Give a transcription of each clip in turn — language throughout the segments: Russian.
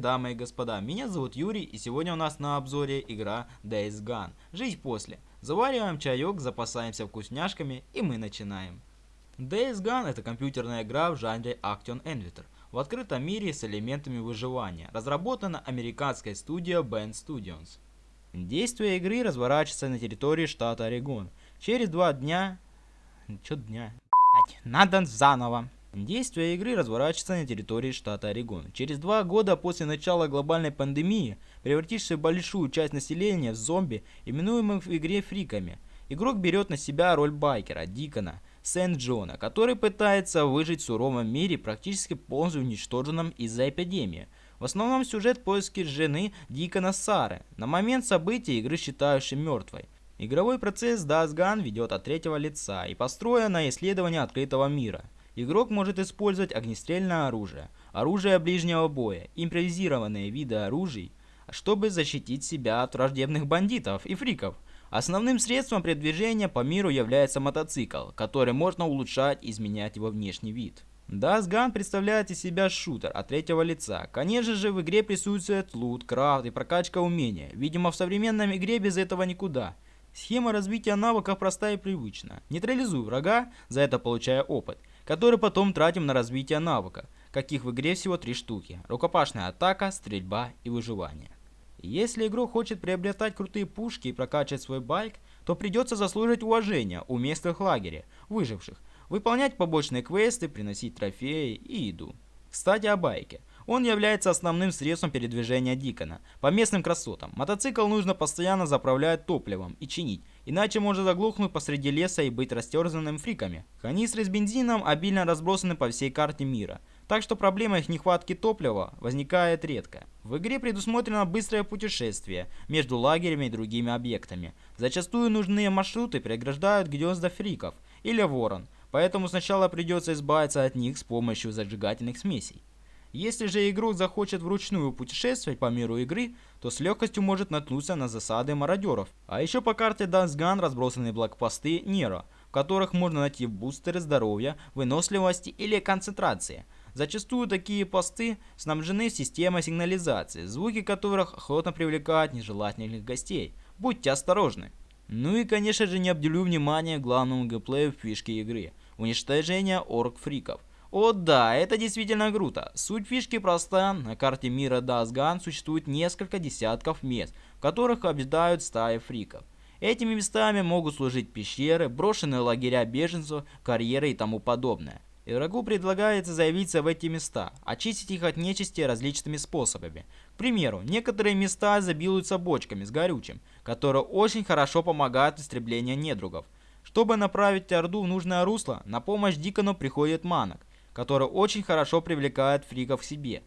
Дамы и господа, меня зовут Юрий, и сегодня у нас на обзоре игра Days Gone. Жизнь после. Завариваем чаек, запасаемся вкусняшками, и мы начинаем. Days Gone это компьютерная игра в жанре Action Adventure, в открытом мире с элементами выживания, разработана американской студией Band Studios. Действие игры разворачивается на территории штата Орегон. Через два дня... Чё дня? Надо заново. Действие игры разворачивается на территории штата Орегон. Через два года после начала глобальной пандемии, превратившей большую часть населения в зомби, именуемых в игре фриками, игрок берет на себя роль байкера, Дикона, Сент-Джона, который пытается выжить в суровом мире, практически полностью уничтоженном из-за эпидемии. В основном сюжет поиски жены Дикона Сары, на момент событий игры считающей мертвой. Игровой процесс Days Gone ведет от третьего лица и построен на исследовании открытого мира – Игрок может использовать огнестрельное оружие, оружие ближнего боя, импровизированные виды оружий, чтобы защитить себя от враждебных бандитов и фриков. Основным средством передвижения по миру является мотоцикл, который можно улучшать изменять его внешний вид. Days Gone представляет из себя шутер от третьего лица. Конечно же, в игре присутствует лут, крафт и прокачка умения. Видимо, в современном игре без этого никуда. Схема развития навыков проста и привычна. Нейтрализуй врага, за это получая опыт который потом тратим на развитие навыка, каких в игре всего три штуки. Рукопашная атака, стрельба и выживание. Если игрок хочет приобретать крутые пушки и прокачивать свой байк, то придется заслужить уважение у местных лагеря, выживших, выполнять побочные квесты, приносить трофеи и еду. Кстати о байке. Он является основным средством передвижения Дикона. По местным красотам, мотоцикл нужно постоянно заправлять топливом и чинить, иначе может заглохнуть посреди леса и быть растерзанным фриками. Канистры с бензином обильно разбросаны по всей карте мира, так что проблема их нехватки топлива возникает редко. В игре предусмотрено быстрое путешествие между лагерями и другими объектами. Зачастую нужные маршруты преграждают гнезда фриков или ворон, поэтому сначала придется избавиться от них с помощью зажигательных смесей. Если же игрок захочет вручную путешествовать по миру игры, то с легкостью может наткнуться на засады мародеров. А еще по карте Дансган разбросаны блокпосты Нера, в которых можно найти бустеры здоровья, выносливости или концентрации. Зачастую такие посты снабжены системой сигнализации, звуки которых охотно привлекают нежелательных гостей. Будьте осторожны. Ну и конечно же не обделю внимание главному геймплею фишки игры – уничтожение орг-фриков. О да, это действительно круто. Суть фишки проста. На карте мира Дасган существует несколько десятков мест, в которых обитают стаи фриков. Этими местами могут служить пещеры, брошенные лагеря беженцев, карьеры и тому подобное. Игроку предлагается заявиться в эти места, очистить их от нечисти различными способами. К примеру, некоторые места забилуются бочками с горючим, которые очень хорошо помогают истреблении недругов. Чтобы направить Орду в нужное русло, на помощь Дикону приходит Манок, который очень хорошо привлекает фриков к себе.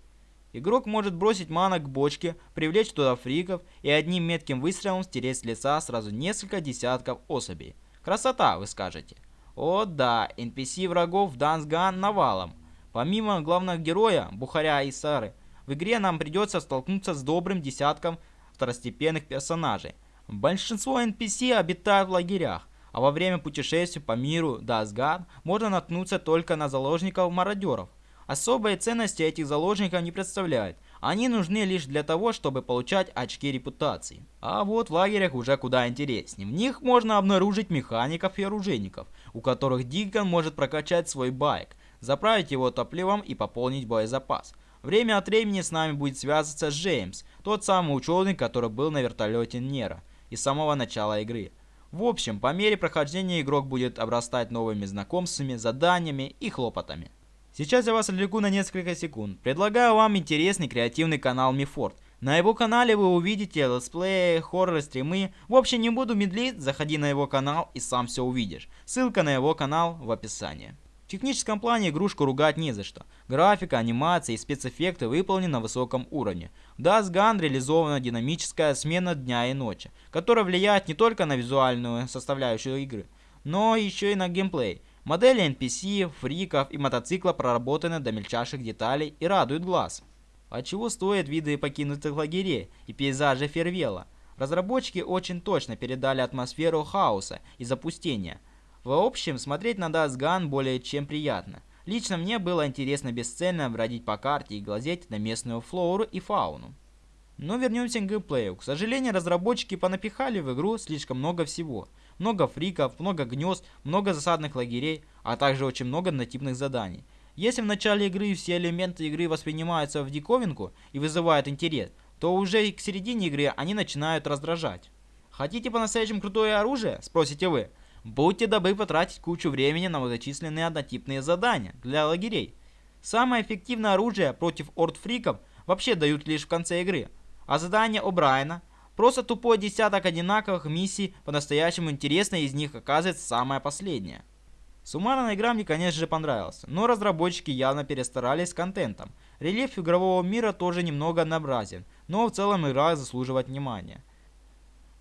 Игрок может бросить мана к бочке, привлечь туда фриков и одним метким выстрелом стереть с лица сразу несколько десятков особей. Красота, вы скажете. О да, NPC врагов в Дансган навалом. Помимо главного героя, Бухаря и Сары, в игре нам придется столкнуться с добрым десятком второстепенных персонажей. Большинство NPC обитают в лагерях, а во время путешествий по миру Дасгад можно наткнуться только на заложников-мародеров. Особой ценности этих заложников не представляют, они нужны лишь для того, чтобы получать очки репутации. А вот в лагерях уже куда интереснее. В них можно обнаружить механиков и оружейников, у которых Дикон может прокачать свой байк, заправить его топливом и пополнить боезапас. Время от времени с нами будет связываться Джеймс, тот самый ученый, который был на вертолете Нера, и с самого начала игры. В общем, по мере прохождения игрок будет обрастать новыми знакомствами, заданиями и хлопотами. Сейчас я вас отвлеку на несколько секунд. Предлагаю вам интересный креативный канал Мифорд. На его канале вы увидите летсплеи, хорроры, стримы. В общем, не буду медлить, заходи на его канал и сам все увидишь. Ссылка на его канал в описании. В техническом плане игрушку ругать не за что. Графика, анимация и спецэффекты выполнены на высоком уровне. В Dust Gun реализована динамическая смена дня и ночи, которая влияет не только на визуальную составляющую игры, но еще и на геймплей. Модели NPC, фриков и мотоцикла проработаны до мельчайших деталей и радуют глаз. А чего стоят виды покинутых лагерей и пейзажи Фервела? Разработчики очень точно передали атмосферу хаоса и запустения – в общем, смотреть на Dust Gun более чем приятно. Лично мне было интересно бесцельно бродить по карте и глазеть на местную флору и фауну. Но вернемся к геймплею. К сожалению, разработчики понапихали в игру слишком много всего. Много фриков, много гнезд, много засадных лагерей, а также очень много нативных заданий. Если в начале игры все элементы игры воспринимаются в диковинку и вызывают интерес, то уже к середине игры они начинают раздражать. Хотите по-настоящему крутое оружие? Спросите вы. Будьте добры потратить кучу времени на многочисленные однотипные задания для лагерей. Самое эффективное оружие против ордфриков вообще дают лишь в конце игры. А задание О'Брайена – просто тупой десяток одинаковых миссий, по-настоящему интересной из них оказывается самая последняя. Суммарно игра мне конечно же понравилась, но разработчики явно перестарались с контентом. Рельеф игрового мира тоже немного однообразен, но в целом игра заслуживает внимания.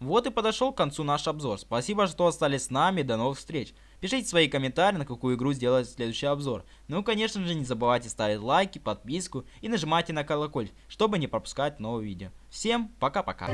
Вот и подошел к концу наш обзор. Спасибо, что остались с нами. До новых встреч. Пишите свои комментарии, на какую игру сделать следующий обзор. Ну и, конечно же, не забывайте ставить лайки, подписку и нажимайте на колокольчик, чтобы не пропускать новые видео. Всем пока-пока.